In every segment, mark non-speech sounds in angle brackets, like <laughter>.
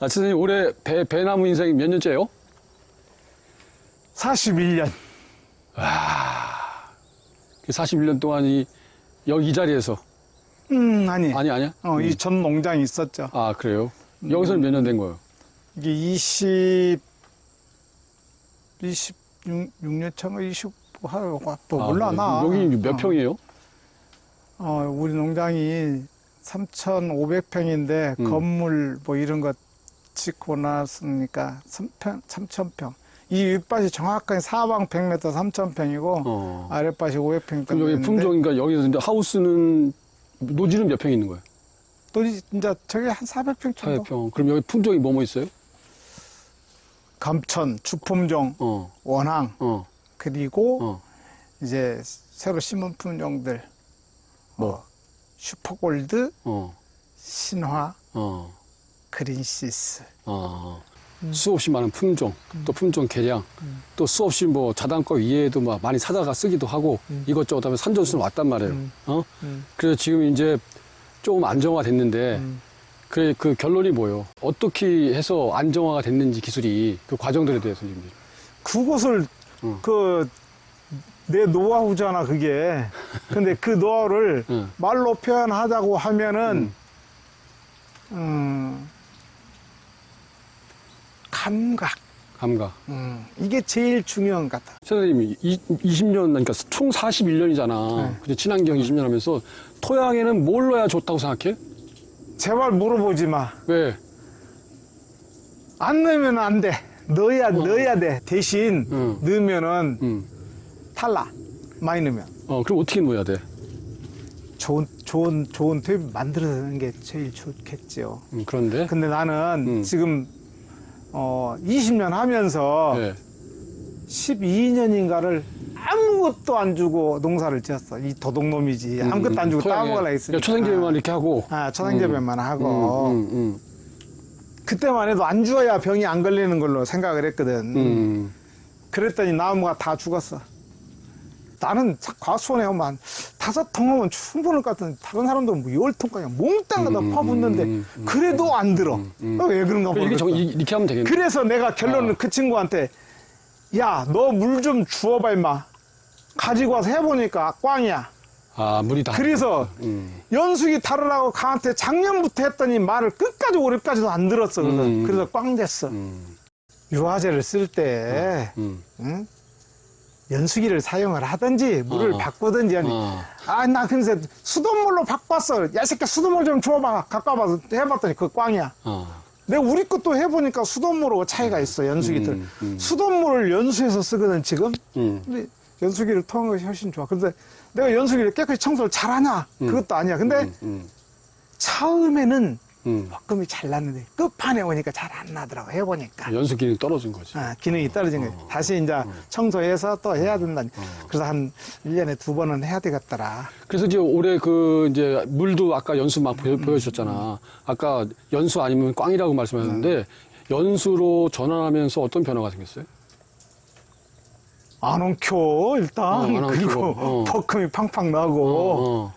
아, 선생님 올해 배, 배나무 인생이 몇 년째예요? 41년. 그 41년 동안 이, 여기 이 자리에서. 음, 아니. 아니, 아니야? 어, 이전 농장이 있었죠. 아, 그래요? 여기서는 몇년 된 거예요? 이게 20, 26년 차가 20, 하고 또 아, 몰라, 네. 나. 여기 몇 어. 평이에요? 어, 우리 농장이 3,500평인데 음. 건물 뭐 이런 거 짓고 났으니까 3평, 3,000평. 이 윗밭이 정확하게 사방 100m 3,000평이고 어. 아랫밭이 500평 그럼 여기 품종인가 여기서 근데 하우스는 노지는 몇 평 있는 거예요? 또 이제 저기 한 400평 정도. 4평. 그럼 여기 품종이 뭐뭐 있어요? 감천, 주품종, 어, 원앙 어, 그리고 어. 이제 새로 심은 품종들 뭐 슈퍼골드, 어, 신화, 어, 그린시스. 어. 수없이 많은 품종, 또 품종 개량, 또 수없이 뭐 자단과 위에도 막 많이 사다가 쓰기도 하고 이것저것 하면 산전수는 왔단 말이에요. 음. 어? 음. 그래서 지금 이제 조금 안정화 됐는데 음. 그래 그 결론이 뭐예요? 어떻게 해서 안정화가 됐는지 기술이 그 과정들에 대해서 좀 그것을 응. 그내 노하우잖아 그게. 근데 그 노하우를 응. 말로 표현하자고 하면은 음, 감각. 감각. 음, 이게 제일 중요한 것 같아. 선생님이 20년, 그러니까 총 41년이잖아. 네. 근데 친환경 20년 하면서 토양에는 뭘 넣어야 좋다고 생각해? 제발 물어보지 마. 왜? 안 넣으면 안 돼. 넣어야 넣어야 돼. 대신 응. 넣으면은 음. 탈락. 많이 넣으면 어, 그럼 어떻게 넣어야 돼? 좋은 좋은 좋은 탭 만들어내는 게 제일 좋겠죠. 음, 그런데. 근데 나는 음. 지금 어 20년 하면서 네. 12년인가를 아무것도 안 주고 농사를 지었어. 이 도둑놈이지. 아무것도 안 주고 음, 토양에 따먹으려 했으니까. 초생재배만 이렇게 하고. 아, 초생재배만 하고. 음, 음, 그때만 해도 안 주어야 병이 안 걸리는 걸로 생각을 했거든. 음, 음. 그랬더니 나무가 다 죽었어. 나는 과수원에 오면 다섯 통 하면 충분할 것 같은데 다른 사람들은 뭐 열 통까지 몽땅 갖다 음, 퍼붓는데 음, 음, 그래도 안 들어. 음. 어, 왜 그런가 모르겠어. 이렇게 하면 되겠네. 그래서 내가 결론은 어. 그 친구한테 야 너 물 좀 주워봐 임마. 가지고 와서 해보니까 꽝이야. 아, 물이 다. 그래서 음. 연숙이 다르라고 강한테 작년부터 했더니 말을 끝까지 올해까지도 안 들었어. 그래서, 음. 그래서 꽝 됐어. 음, 유화제를 쓸때 음. 응? 연수기를 사용을 하든지 물을 어. 바꾸든지 하니 어. 아나 그래서 수돗물로 바꿨어 야이 새끼 수돗물 좀 줘봐 가까워 봐서 해봤더니 그거 꽝이야 어. 내가 우리 것도 해보니까 수돗물하고 차이가 있어 연수기들 음, 음. 수돗물을 연수해서 쓰거든 지금 음. 근데 연수기를 통한 것이 훨씬 좋아 근데 내가 연수기를 깨끗이 청소를 잘하냐 그것도 아니야 근데 음, 음, 처음에는 음. 볶음이 잘 났는데 끝판에 오니까 잘 안 나더라고 해보니까 연수 기능이 떨어진 거지. 아, 기능이 떨어진 거예요. 다시 이제 청소해서 또 해야 된다. 그래서 한 1년에 두 번은 해야 되겠더라. 그래서 이제 올해 그 이제 물도 아까 연수 막 보여, 보여주셨잖아. 아까 연수 아니면 꽝이라고 말씀하셨는데 연수로 전환하면서 어떤 변화가 생겼어요? 안 엉켜, 일단. 어, 안 그리고 어. <laughs> 볶음이 팡팡 나고. 어, 어.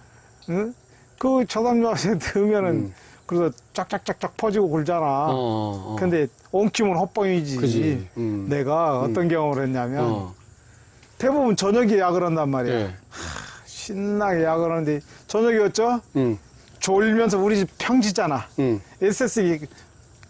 응? 그 저담요에 넣으면은 <laughs> 그래서 쫙쫙쫙쫙 퍼지고 굴잖아. 어, 어, 어. 근데 엉키면 헛뻥이지. 음. 내가 어떤 경험을 했냐면 어. 대부분 저녁에 약을 한단 말이야. 예. 신나게 약을 하는데 저녁이었죠? 음. 졸면서 우리 집 평지잖아. 음. SS기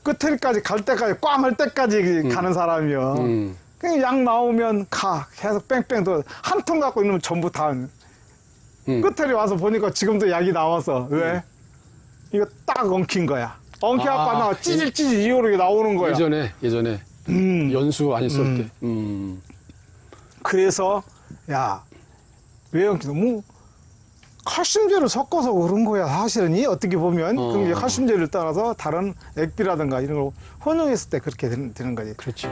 끝에까지 갈 때까지 꽝할 때까지 가는 사람이요. 음. 그냥 약 나오면 가 계속 뺑뺑 또한 통 갖고 있으면 전부 다 음. 끝에 와서 보니까 지금도 약이 나와서 왜 이거 딱 엉킨 거야. 엉켜갖고 아, 나 찌질 찌질 이오르게 나오는 거야. 예전에 예전에 음. 연수 안 했을 음. 때. 음. 그래서 야왜 엉키노? 뭐 칼슘제를 섞어서 그런 거야 사실은 이 어떻게 보면 어. 그럼 이제 칼슘제를 따라서 다른 액비라든가 이런 걸 혼용했을 때 그렇게 되는, 되는 거지. 그렇지.